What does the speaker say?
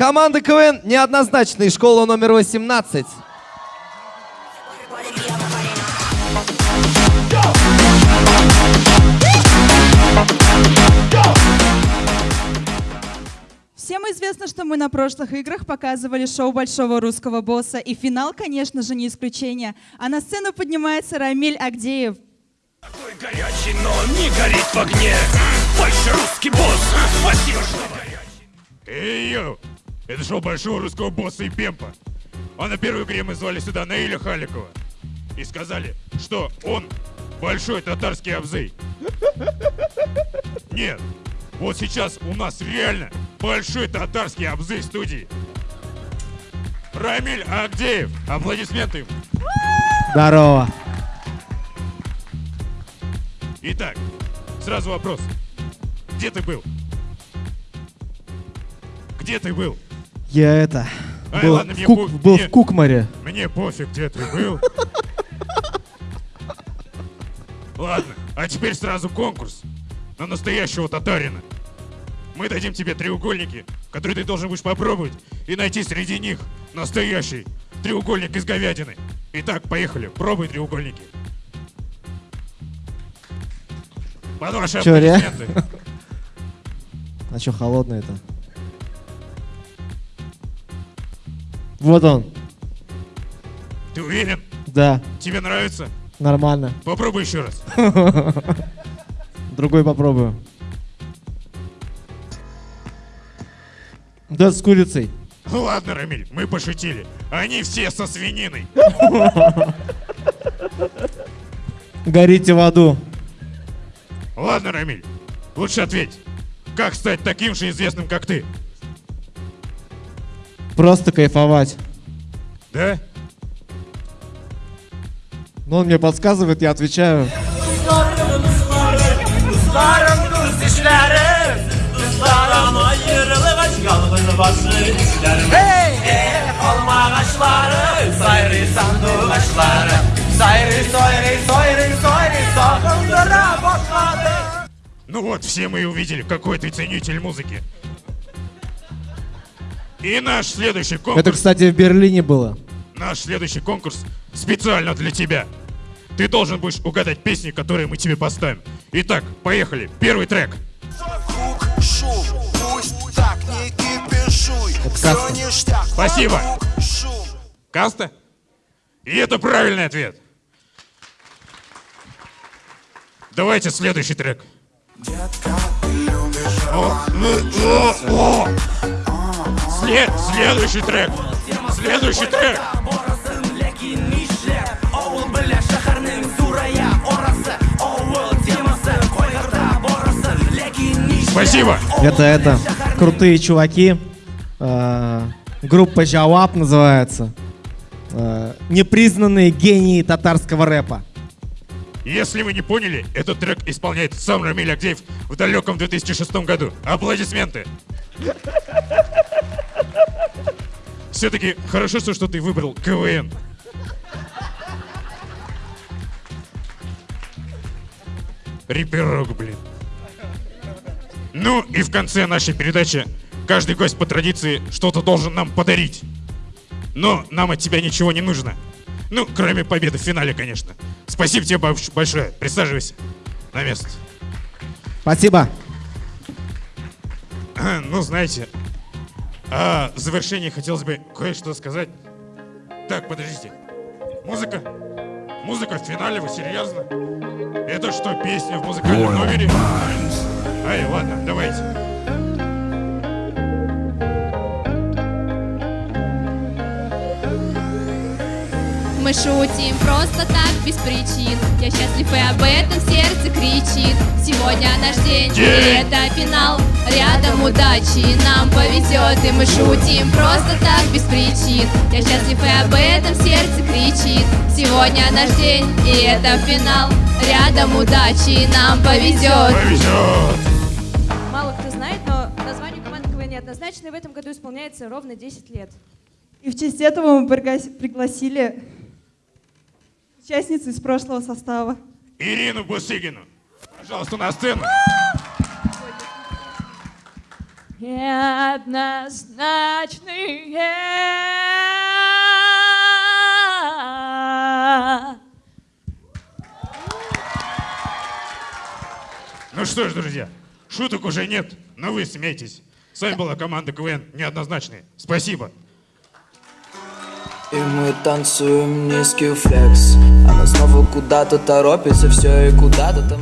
Команда КВН неоднозначная. Школа номер 18. Всем известно, что мы на прошлых играх показывали шоу Большого Русского Босса, и финал, конечно же, не исключение. А на сцену поднимается Рамиль Агдеев. Такой горячий, но не горит в огне. Большой русский босс, спасибо, что горячий. Эй! Это шоу Большого Русского Босса и Пемпа. А на первой игре мы звали сюда Наиля Халикова. И сказали, что он большой татарский абзей. Нет, вот сейчас у нас реально большой татарский абзей в студии. Рамиль Агдеев. Аплодисменты ему. Здорово. Итак, сразу вопрос. Где ты был? Где ты был? Я это... Ай, Был, ладно, в, мне Кук- по- был мне- в Кукмаре. Мне пофиг, где ты был. Ладно, а теперь сразу конкурс на настоящего татарина. Мы дадим тебе треугольники, которые ты должен будешь попробовать и найти среди них настоящий треугольник из говядины. Итак, поехали, пробуй треугольники. Под ваши Чё. А что, холодно Вот он. Ты уверен? Да, Тебе нравится? нормально. Попробуй еще раз. Другой попробую. Да, с курицей. Ладно, Рамиль, мы пошутили. Они все со свининой. Горите в аду. Ладно, Рамиль, лучше ответь. Как стать таким же известным, как ты? Просто кайфовать. Да? Но он мне подсказывает, я отвечаю. Eh, Ну вот, все мы и увидели, какой ты ценитель музыки. И наш следующий Это, конкурс, кстати, в Берлине было. наш следующий конкурс специально для тебя. Ты должен будешь угадать песни, которые мы тебе поставим. Итак, поехали. Первый трек. Вокруг шум, пусть так не кипишуй каста. Всё ништяк, Спасибо. Каста? И это правильный ответ. Давайте следующий трек. Детка, ты любишь О, о, о, о. След, следующий трек. Следующий трек. Спасибо. Это, это, крутые чуваки. Э, группа Жавап называется. Э, непризнанные гении татарского рэпа. Если вы не поняли, этот трек исполняет сам Рамиль Агдеев в далеком 2006 году. Аплодисменты. Все-таки хорошо, что ты выбрал КВН. Риперок, блин. Ну и в конце нашей передачи каждый гость по традиции что-то должен нам подарить. Но нам от тебя ничего не нужно. Ну, кроме победы в финале, конечно. Спасибо тебе больш- большое. Присаживайся на место. Спасибо. Ну, знаете, а в завершении хотелось бы кое-что сказать. Так, подождите. Музыка? Музыка в финале, вы серьезно? Это что, песня в музыкальном номере? Ай, ладно, давайте. Мы шутим просто так, без причин. Я счастлив и об этом сердце кричит. Сегодня наш день, и День. это финал. Рядом удачи, нам повезет И мы шутим просто так, без причин. Я счастлив и об этом сердце кричит. Сегодня наш день, и это финал. Рядом удачи, нам повезет. Повезет! Мало кто знает, но название команды КВН неоднозначно, и в этом году исполняется ровно 10 лет. И в честь этого мы пригла- пригласили участницу из прошлого состава. Ирину Бусыгину. Пожалуйста, на сцену. неоднозначные. Ну что ж, друзья, шуток уже нет, но вы смейтесь. С вами была команда КВН «Неоднозначные». Спасибо. И мы танцуем низкий флекс. Она снова куда-то торопится, все и куда-то там